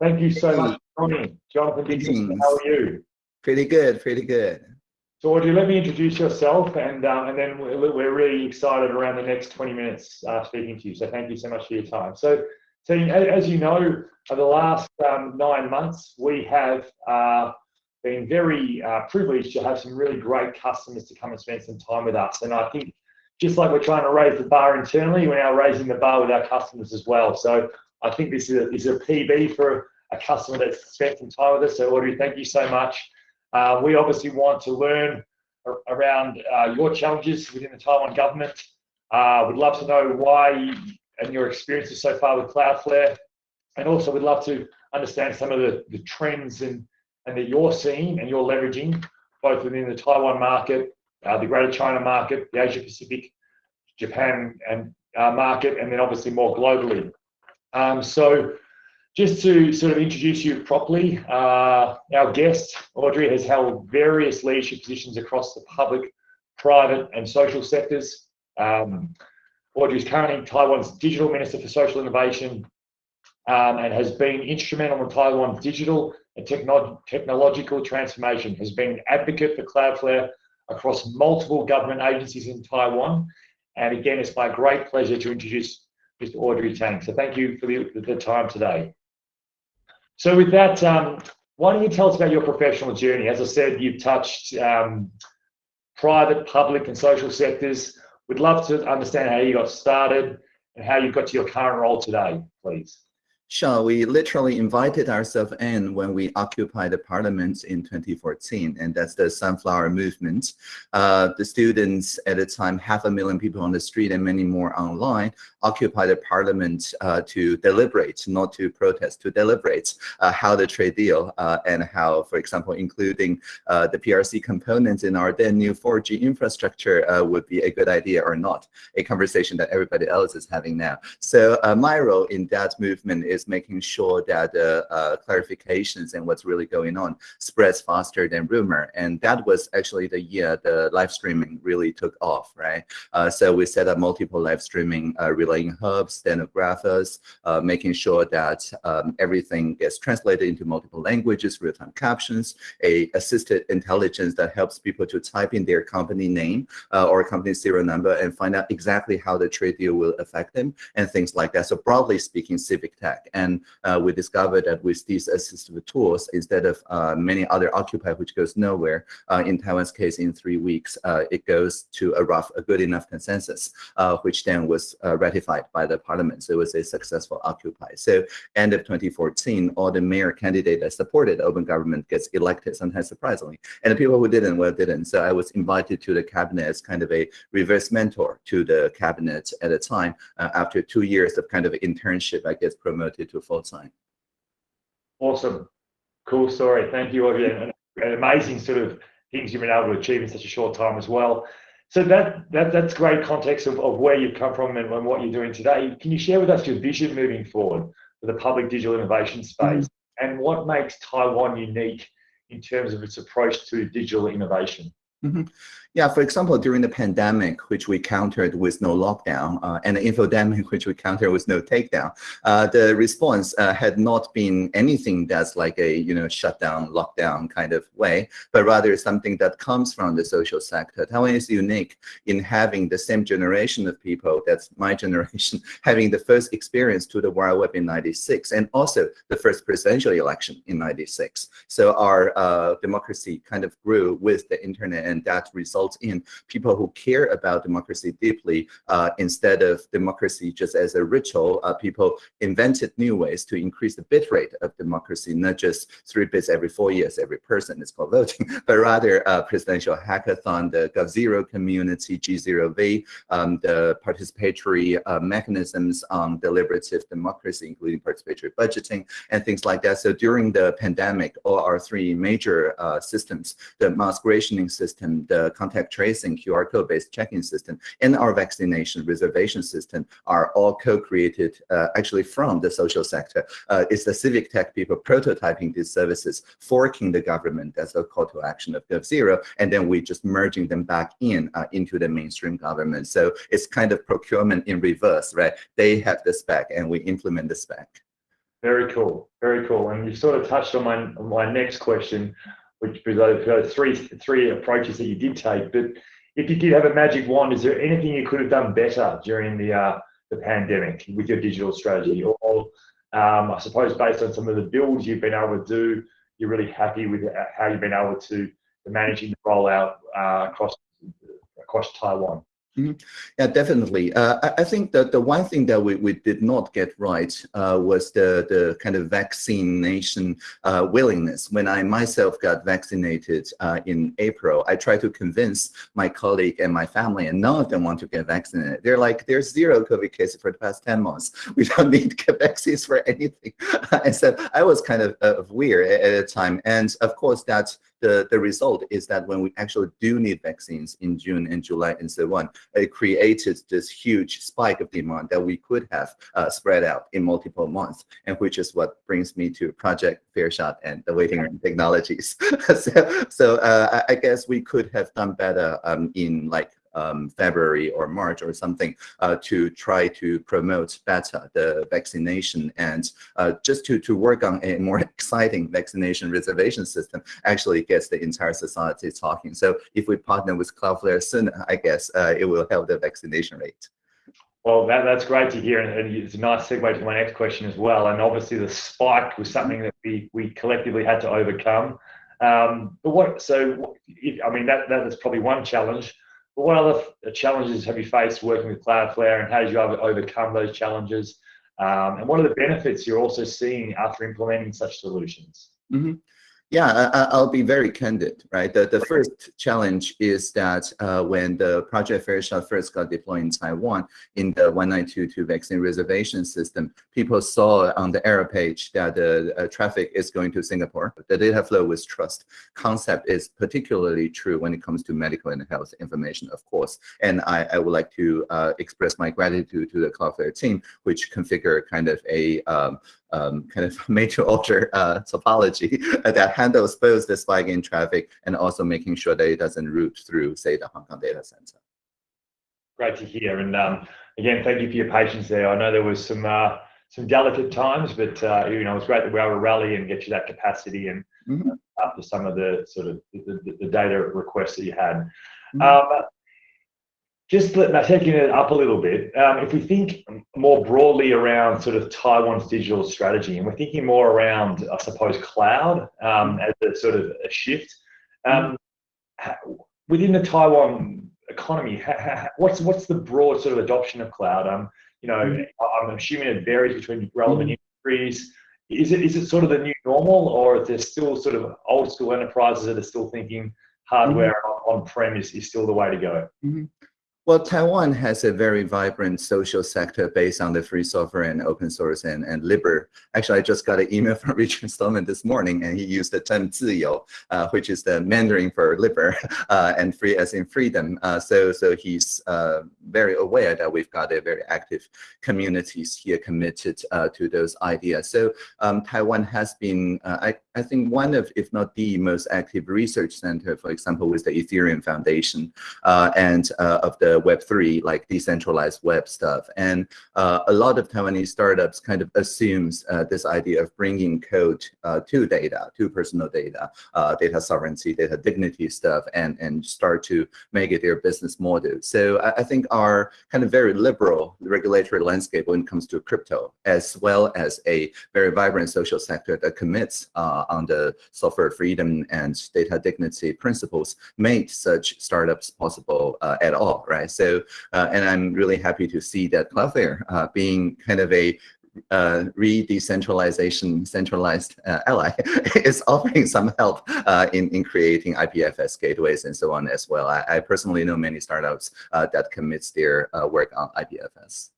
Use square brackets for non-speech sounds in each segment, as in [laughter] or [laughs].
Thank you so much joining. Jonathan Dixon, how are you? Pretty good, pretty good. So Audrey, let me introduce yourself and, um, and then we're, really excited around the next 20 minutes uh, speaking to you. So thank you so much for your time. So, so as you know, for the last um, nine months, we have uh, been very uh, privileged to have some really great customers to come and spend some time with us. And I think just like we're trying to raise the bar internally, we're now raising the bar with our customers as well. So I think this is a, is a PB for a customer that's spent some time with us. So Audrey, thank you so much. Uh, we obviously want to learn around uh, your challenges within the Taiwan government. Uh, we'd love to know why you, and your experiences so far with Cloudflare. And also we'd love to understand some of the, the trends and, and that you're seeing and you're leveraging both within the Taiwan market, uh, the Greater China market, the Asia Pacific, Japan and uh, market, and then obviously more globally. Um, so just to sort of introduce you properly, uh, our guest, Audrey, has held various leadership positions across the public, private and social sectors. Um, Audrey is currently Taiwan's Digital Minister for Social Innovation um, and has been instrumental in Taiwan's digital and techno technological transformation, has been an advocate for Cloudflare across multiple government agencies in Taiwan. And again, it's my great pleasure to introduce Mr. Audrey Tang. So thank you for the, the time today. So with that, um, why don't you tell us about your professional journey? As I said, you've touched um, private, public, and social sectors. We'd love to understand how you got started and how you got to your current role today, please. Sure, we literally invited ourselves in when we occupied the parliament in 2014, and that's the Sunflower Movement. Uh, the students at the time, half a million people on the street and many more online, occupied the parliament uh, to deliberate, not to protest, to deliberate uh, how the trade deal uh, and how, for example, including uh, the PRC components in our then new 4G infrastructure uh, would be a good idea or not, a conversation that everybody else is having now. So my role in that movement is is making sure that the uh, clarifications and what's really going on spreads faster than rumor. And that was actually the year the live streaming really took off, right? Uh, so we set up multiple live streaming uh, relaying hubs, stenographers, uh, making sure that um, everything gets translated into multiple languages, real-time captions, a assisted intelligence that helps people to type in their company name uh, or company serial number and find out exactly how the trade deal will affect them and things like that. So broadly speaking, civic tech. And uh, we discovered that with these assistive tools, instead of uh, many other Occupy, which goes nowhere, uh, in Taiwan's case, in three weeks, uh, it goes to a rough, a good enough consensus, uh, which then was uh, ratified by the parliament. So it was a successful Occupy. So end of 2014, all the mayor candidates that supported open government gets elected, sometimes surprisingly. And the people who didn't, well, didn't. So I was invited to the cabinet as kind of a reverse mentor to the cabinet at a time after two years of kind of internship, I guess, promoted converted to full time. Awesome. Cool story. Thank you, Audrey. And, and amazing sort of things you've been able to achieve in such a short time as well. So that, that that's great context of, of where you've come from and, and what you're doing today. Can you share with us your vision moving forward for the public digital innovation space mm -hmm. and what makes Taiwan unique in terms of its approach to digital innovation? Mm -hmm. Yeah, for example, during the pandemic, which we countered with no lockdown, uh, and the infodemic, [laughs] which we countered with no takedown, uh, the response uh, had not been anything that's like a you know shutdown, lockdown kind of way, but rather something that comes from the social sector. Taiwan is unique in having the same generation of people, that's my [laughs] generation, having the first experience to the World Web in 96, and also the first presidential election in 96. So our uh, democracy kind of grew with the internet, and that resulted result in people who care about democracy deeply uh, instead of democracy just as a ritual. Uh, people invented new ways to increase the bit rate of democracy, not just three bits every four years, every person is called voting, [laughs] but rather uh, presidential hackathon, the GovZero community, G0V, um, the participatory uh, mechanisms on deliberative democracy, including participatory budgeting and things like that. So during the pandemic, all our three major uh, systems, the mass rationing system, the contact tracing QR code-based checking system and our vaccination reservation system are all co-created uh, actually from the social sector. Uh, it's the civic tech people prototyping these services, forking the government. That's a call to action of GovZero. And then we just merging them back in uh, into the mainstream government. So it's kind of procurement in reverse, right? They have the spec and we implement the spec. Very cool, very cool. And you sort of touched on my my next question, which was three three approaches that you did take. But if you did have a magic wand, is there anything you could have done better during the uh, the pandemic with your digital strategy, or um, I suppose based on some of the builds you've been able to do, you're really happy with how you've been able to managing the rollout uh, across across Taiwan? Yeah, definitely. Uh, I, I, think that the one thing that we, we did not get right uh, was the, the kind of vaccination uh, willingness. When I myself got vaccinated uh, in April, I tried to convince my colleague and my family, and none of them want to get vaccinated. They're like, there's zero COVID cases for the past 10 months. [laughs] We don't need to get vaccines for anything. [laughs] and so I was kind of, of weird at, at the time. And of course, that's the, the result is that when we actually do need vaccines in June and July and so on, it created this huge spike of demand that we could have uh, spread out in multiple months, and which is what brings me to Project Fair Shot and the waiting room technologies. [laughs] so so uh, I guess we could have done better um, in like um, February or March or something uh, to try to promote better the vaccination and uh, just to, to work on a more [laughs] exciting vaccination reservation system actually gets the entire society talking. So if we partner with Cloudflare soon, I guess uh, it will help the vaccination rate. Well, that, that's great to hear, and it's a nice segue to my next question as well. And obviously, the spike was something that we we collectively had to overcome. Um, but what? So, I mean, that that is probably one challenge. But what other challenges have you faced working with Cloudflare and how did you overcome those challenges? Um, and what are the benefits you're also seeing after implementing such solutions? Mm -hmm. Yeah, I, will be very candid, right? The, the first challenge is that uh, when the Project Fair Shot first got deployed in Taiwan in the 1922 vaccine reservation system, people saw on the error page that the uh, traffic is going to Singapore. The data flow with trust concept is particularly true when it comes to medical and health information, of course. And I, I would like to uh, express my gratitude to the Cloudflare team, which configure kind of a um, um, kind of [laughs] major order uh, topology [laughs] that handles both the spike in traffic and also making sure that it doesn't route through, say, the Hong Kong data center. Great to hear. And um, again, thank you for your patience there. I know there was some uh, some delicate times, but uh, you know, it's great that we were able to rally and get you that capacity and mm -hmm. after some of the sort of the, the, the data requests that you had. Mm -hmm. um, just taking it up a little bit, um, if we think more broadly around sort of Taiwan's digital strategy, and we're thinking more around, I suppose, cloud um, as a sort of a shift, um, within the Taiwan economy, what's what's the broad sort of adoption of cloud? Um, you know, I'm assuming it varies between relevant industries. Is it is it sort of the new normal, or is there still sort of old school enterprises that are still thinking hardware on prem is, is still the way to go? Mm -hmm. Well, Taiwan has a very vibrant social sector based on the free software and open source and, and libre. Actually, I just got an email [laughs] from Richard Stallman this morning, and he used the term 自由, uh, which is the Mandarin for libre, [laughs] uh, and free as in freedom. Uh, so, so he's uh, very aware that we've got a very active communities here committed uh, to those ideas. So um, Taiwan has been, uh, I, I think, one of, if not the most active research center, for example, with the Ethereum Foundation and of the Web3, like decentralized web stuff. And uh, a lot of Taiwanese startups kind of assumes uh, this idea of bringing code uh, to data, to personal data, uh, data sovereignty, data dignity stuff, and, and start to make it their business model. So I, I think our kind of very liberal regulatory landscape when it comes to crypto, as well as a very vibrant social sector that commits uh, on the software freedom and data dignity principles, made such startups possible uh, at all, right? So, uh, and I'm really happy to see that Cloudflare uh, being kind of a uh, re-decentralization centralized uh, ally [laughs] is offering some help uh, in, in creating IPFS gateways and so on as well. I, I personally know many startups uh, that commits their uh, work on IPFS.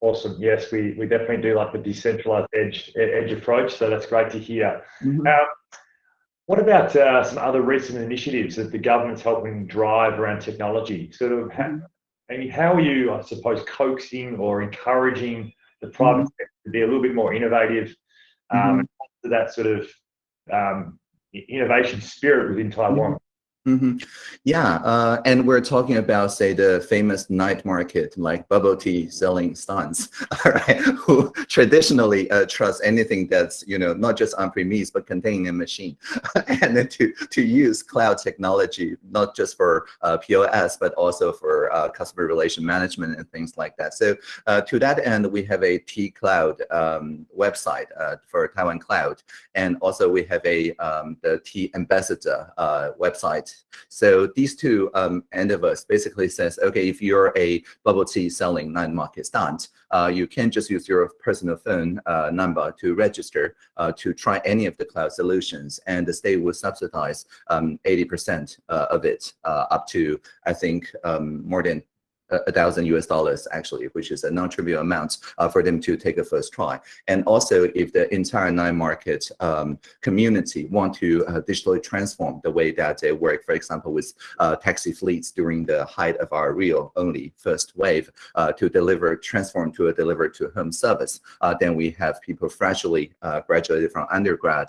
Awesome. Yes, we, we definitely do like the decentralized edge edge approach. So that's great to hear. Mm -hmm. What about uh, some other recent initiatives that the government's helping drive around technology? Sort of, how, mm-hmm. I mean, how are you, I suppose, coaxing or encouraging the private mm -hmm. sector to be a little bit more innovative, um, mm -hmm. that sort of um, innovation spirit within Taiwan? Mm-hmm. Yeah, uh, and we're talking about, say, the famous night market, like bubble tea selling stans, [laughs] right? Who traditionally uh, trust anything that's, you know, not just on premise but containing a machine, [laughs] and then to to use cloud technology not just for uh, POS but also for uh, customer relation management and things like that. So uh, to that end, we have a T Cloud um, website uh, for Taiwan Cloud, and also we have a um, the T Ambassador website so these two um, end of us basically says, okay, if you're a bubble tea selling night market stand, uh, you can just use your personal phone uh, number to register uh, to try any of the cloud solutions, and the state will subsidize 80% um, uh, of it uh, up to, I think, um, more than a thousand US dollars actually, which is a non-trivial amount uh, for them to take a first try. And also if the entire nine market um, community want to uh, digitally transform the way that they work, for example, with uh, taxi fleets during the height of our real only first wave uh, to deliver, transform to a deliver to home service, uh, then we have people freshly uh, graduated from undergrad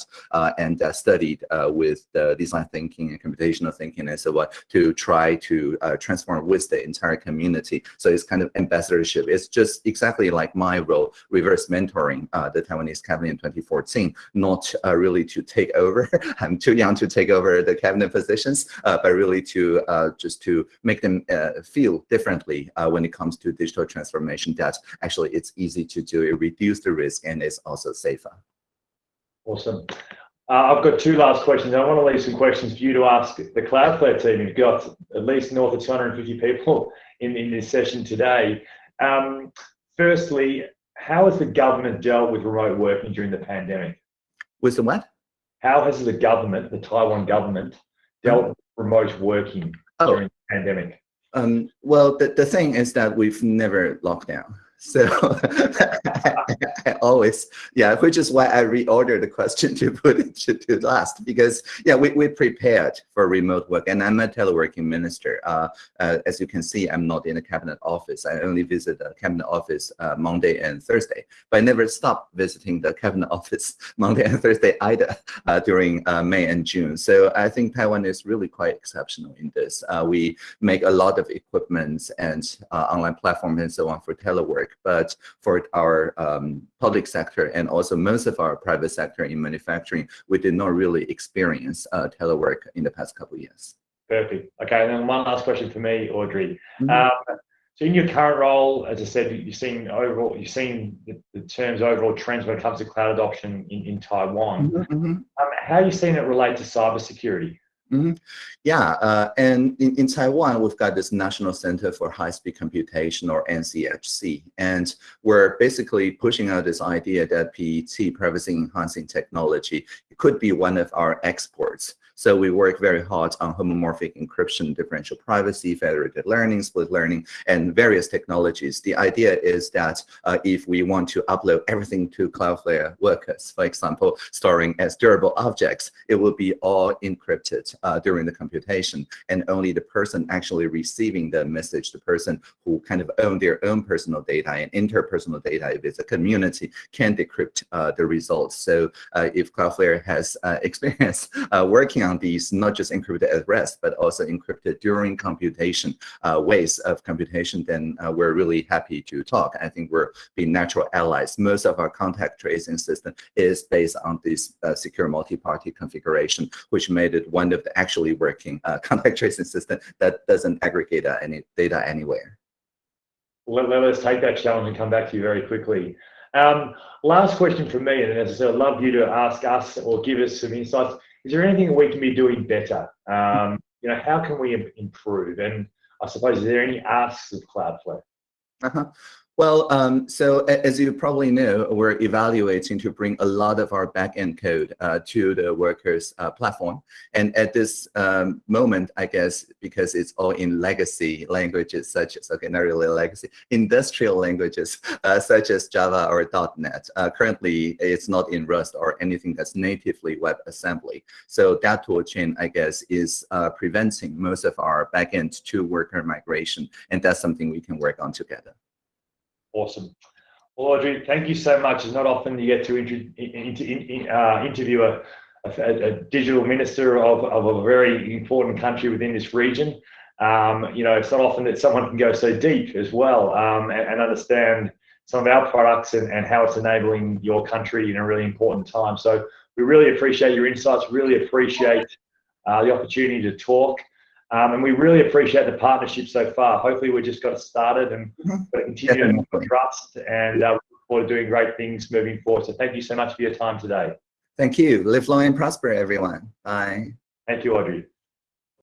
and studied with the design thinking and computational thinking and so on to try to transform with the entire community community. So it's kind of ambassadorship. It's just exactly like my role, reverse mentoring uh, the Taiwanese cabinet in 2014, not uh, really to take over. [laughs] I'm too young to take over the cabinet positions, uh, but really to uh, just to make them uh, feel differently when it comes to digital transformation that actually it's easy to do, it reduces the risk, and it's also safer. Awesome. Uh, I've got two last questions. I want to leave some questions for you to ask the Cloudflare team. You've got at least north of 250 people in, in this session today. Um, firstly, how has the government dealt with remote working during the pandemic? With the what? How has the government, the Taiwan government, dealt with remote working oh. during the pandemic? Um, well, the, the thing is that we've never locked down. So I [laughs] always, yeah, which is why I reordered the question to put it to, to last because yeah, we, we prepared for remote work and I'm a teleworking minister. Uh, uh, as you can see, I'm not in the cabinet office. I only visit the cabinet office uh, Monday and Thursday, but I never stopped visiting the cabinet [laughs] office Monday and Thursday either uh, during uh, May and June. So I think Taiwan is really quite exceptional in this. Uh, we make a lot of equipment and online platforms and so on for telework but for our um, public sector and also most of our private sector in manufacturing, we did not really experience uh, telework in the past couple of years. Perfect. Okay, and then one last question for me, Audrey. Mm -hmm. um, so in your current role, as I said, you've seen overall, you've seen the, the terms overall trends when it comes to cloud adoption in, in Taiwan. Mm -hmm. um, how are you seeing it relate to cybersecurity? Mm -hmm. Yeah, uh, and in, in Taiwan, we've got this National Center for High-Speed Computation, or NCHC, and we're basically pushing out this idea that PET, privacy-enhancing technology, could be one of our exports. So we work very hard on homomorphic encryption, differential privacy, federated learning, split learning, and various technologies. The idea is that uh, if we want to upload everything to Cloudflare workers, for example, storing as durable objects, it will be all encrypted uh, during the computation, and only the person actually receiving the message, the person who kind of own their own personal data and interpersonal data, if it's a community, can decrypt uh, the results. So uh, if Cloudflare has uh, [laughs] experience uh, working on these, not just encrypted at rest, but also encrypted during computation uh, ways of computation, then uh, we're really happy to talk. I think we're being natural allies. Most of our contact tracing system is based on this uh, secure multi-party configuration, which made it one of the actually working uh, [laughs] contact tracing system that doesn't aggregate uh, any data anywhere. Let, us take that challenge and come back to you very quickly. Um, last question from me, and as I said, I'd love you to ask us or give us some insights is there anything we can be doing better? Um, you know, how can we improve? And I suppose, is there any asks of Cloudflare? Uh -huh. Well, um, so as you probably know, we're evaluating to bring a lot of our backend code uh, to the workers uh, platform. And at this um, moment, I guess, because it's all in legacy languages such as, okay, not really legacy, industrial languages uh, such as Java or .NET. Uh, currently, it's not in Rust or anything that's natively WebAssembly. So that tool chain, I guess, is uh, preventing most of our backend to worker migration. And that's something we can work on together. Awesome. Well, Audrey, thank you so much. It's not often you get to uh, interview a, a, a digital minister of, of a very important country within this region. Um, you know, it's not often that someone can go so deep as well um, and, and, understand some of our products and, and how it's enabling your country in a really important time. So we really appreciate your insights, really appreciate uh, the opportunity to talk. Um, and we really appreciate the partnership so far. Hopefully, we just got started and Mhm. continue to trust and uh, look forward to doing great things moving forward. So thank you so much for your time today. Thank you. Live long and prosper, everyone. Bye. Thank you, Audrey.